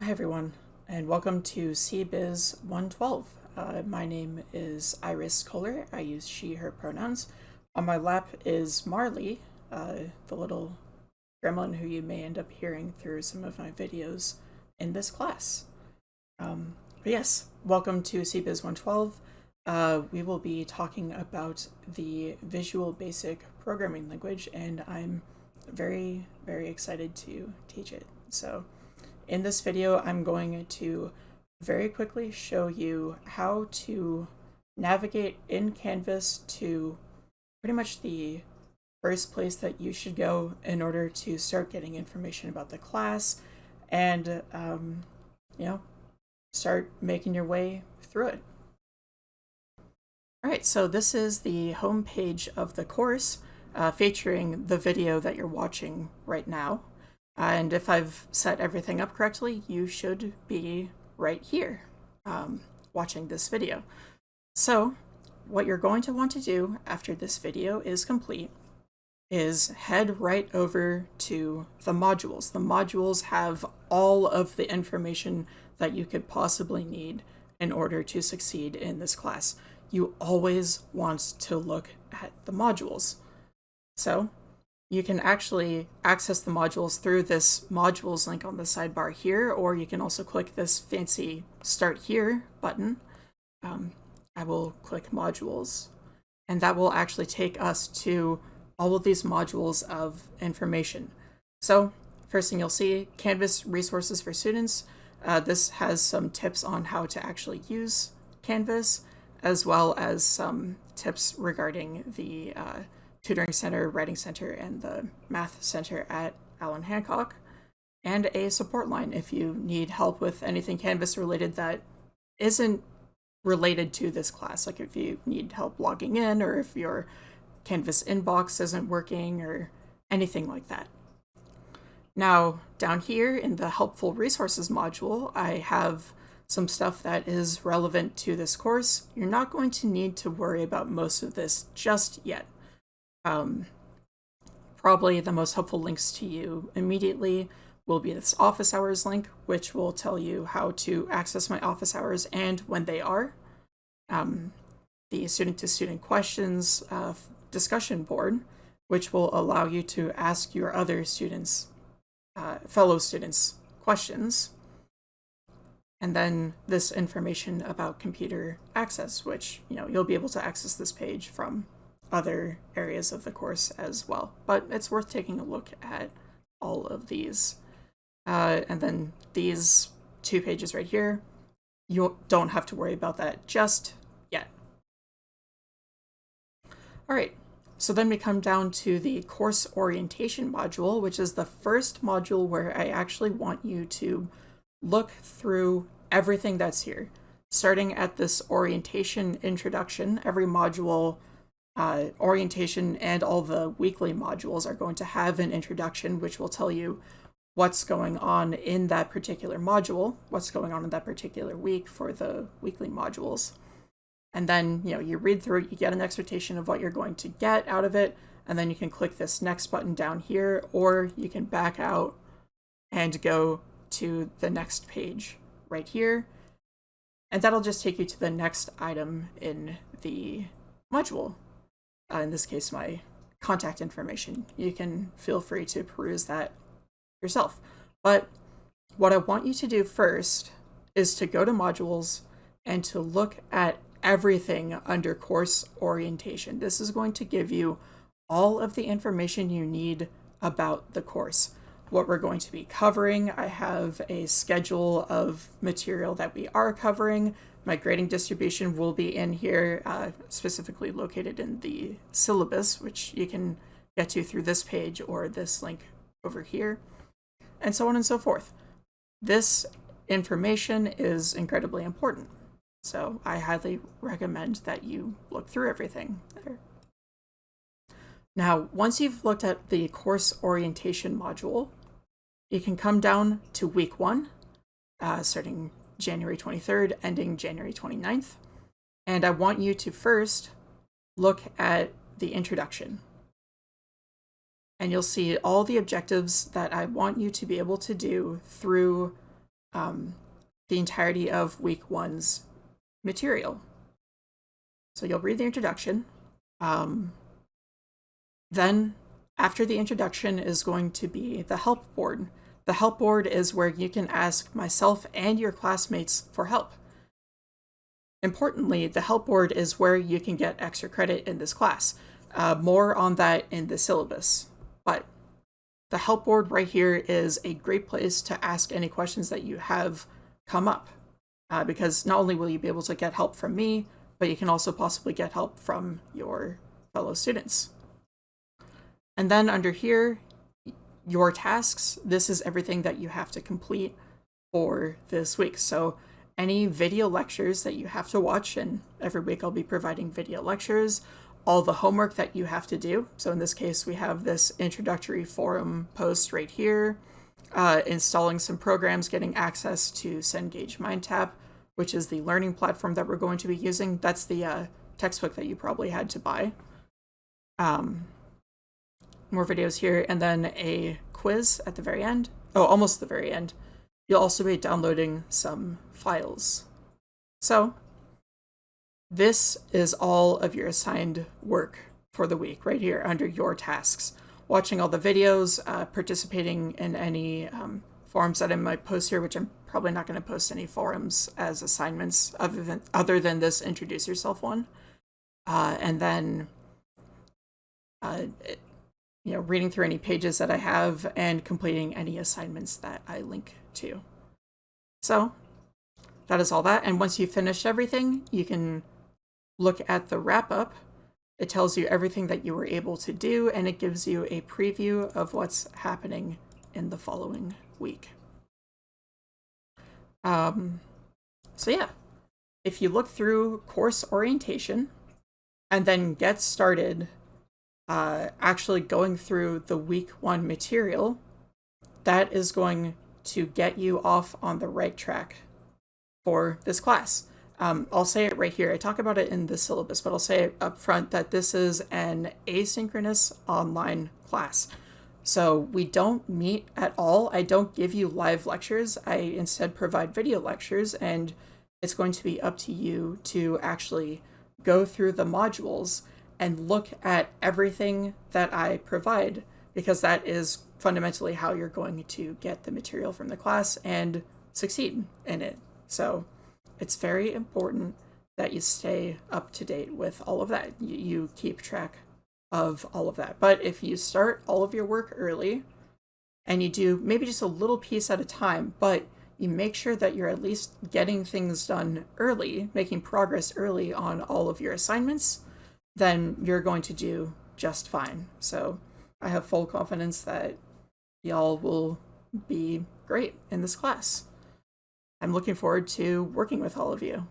Hi everyone, and welcome to CBiz 112. Uh, my name is Iris Kohler. I use she, her pronouns. On my lap is Marley, uh, the little gremlin who you may end up hearing through some of my videos in this class. Um, yes, welcome to CBiz 112. Uh, we will be talking about the Visual Basic Programming Language, and I'm very, very excited to teach it. So in this video, I'm going to very quickly show you how to navigate in Canvas to pretty much the first place that you should go in order to start getting information about the class and, um, you know, start making your way through it. All right, so this is the home page of the course uh, featuring the video that you're watching right now. And if I've set everything up correctly, you should be right here um, watching this video. So what you're going to want to do after this video is complete is head right over to the modules. The modules have all of the information that you could possibly need in order to succeed in this class. You always want to look at the modules. So you can actually access the modules through this modules link on the sidebar here, or you can also click this fancy start here button. Um, I will click modules, and that will actually take us to all of these modules of information. So first thing you'll see, Canvas resources for students. Uh, this has some tips on how to actually use Canvas, as well as some tips regarding the uh, Tutoring Center, Writing Center, and the Math Center at Allan Hancock, and a support line if you need help with anything Canvas related that isn't related to this class. Like if you need help logging in, or if your Canvas inbox isn't working, or anything like that. Now, down here in the Helpful Resources module, I have some stuff that is relevant to this course. You're not going to need to worry about most of this just yet. Um, probably the most helpful links to you immediately will be this office hours link, which will tell you how to access my office hours and when they are. Um, the student-to-student -student questions uh, discussion board, which will allow you to ask your other students, uh, fellow students, questions. And then this information about computer access, which, you know, you'll be able to access this page from other areas of the course as well. But it's worth taking a look at all of these. Uh, and then these two pages right here, you don't have to worry about that just yet. All right, so then we come down to the course orientation module, which is the first module where I actually want you to look through everything that's here. Starting at this orientation introduction, every module uh, orientation and all the weekly modules are going to have an introduction which will tell you what's going on in that particular module, what's going on in that particular week for the weekly modules. And then, you know, you read through it, you get an expectation of what you're going to get out of it, and then you can click this next button down here, or you can back out and go to the next page right here. And that'll just take you to the next item in the module uh, in this case my contact information. You can feel free to peruse that yourself. But what I want you to do first is to go to modules and to look at everything under course orientation. This is going to give you all of the information you need about the course. What we're going to be covering, I have a schedule of material that we are covering, my grading distribution will be in here, uh, specifically located in the syllabus, which you can get to through this page or this link over here, and so on and so forth. This information is incredibly important, so I highly recommend that you look through everything there. Now, once you've looked at the course orientation module, you can come down to week one, uh, starting January 23rd, ending January 29th. And I want you to first look at the introduction. And you'll see all the objectives that I want you to be able to do through um, the entirety of week one's material. So you'll read the introduction. Um, then, after the introduction, is going to be the help board. The help board is where you can ask myself and your classmates for help. Importantly, the help board is where you can get extra credit in this class. Uh, more on that in the syllabus. But the help board right here is a great place to ask any questions that you have come up. Uh, because not only will you be able to get help from me, but you can also possibly get help from your fellow students. And then under here, your tasks, this is everything that you have to complete for this week. So any video lectures that you have to watch, and every week I'll be providing video lectures, all the homework that you have to do. So in this case, we have this introductory forum post right here, uh, installing some programs, getting access to Cengage MindTap, which is the learning platform that we're going to be using. That's the uh, textbook that you probably had to buy. Um, more videos here, and then a quiz at the very end. Oh, almost the very end. You'll also be downloading some files. So this is all of your assigned work for the week right here under your tasks. Watching all the videos, uh, participating in any um, forums that I might post here, which I'm probably not going to post any forums as assignments other than, other than this introduce yourself one. Uh, and then, uh, you know, reading through any pages that I have and completing any assignments that I link to. So that is all that. And once you finish everything, you can look at the wrap up, it tells you everything that you were able to do and it gives you a preview of what's happening in the following week. Um, so yeah, if you look through course orientation and then get started uh, actually going through the week one material, that is going to get you off on the right track for this class. Um, I'll say it right here. I talk about it in the syllabus, but I'll say it up front that this is an asynchronous online class. So we don't meet at all. I don't give you live lectures. I instead provide video lectures, and it's going to be up to you to actually go through the modules and look at everything that I provide, because that is fundamentally how you're going to get the material from the class and succeed in it. So it's very important that you stay up to date with all of that. You, you keep track of all of that. But if you start all of your work early and you do maybe just a little piece at a time, but you make sure that you're at least getting things done early, making progress early on all of your assignments, then you're going to do just fine. So I have full confidence that y'all will be great in this class. I'm looking forward to working with all of you.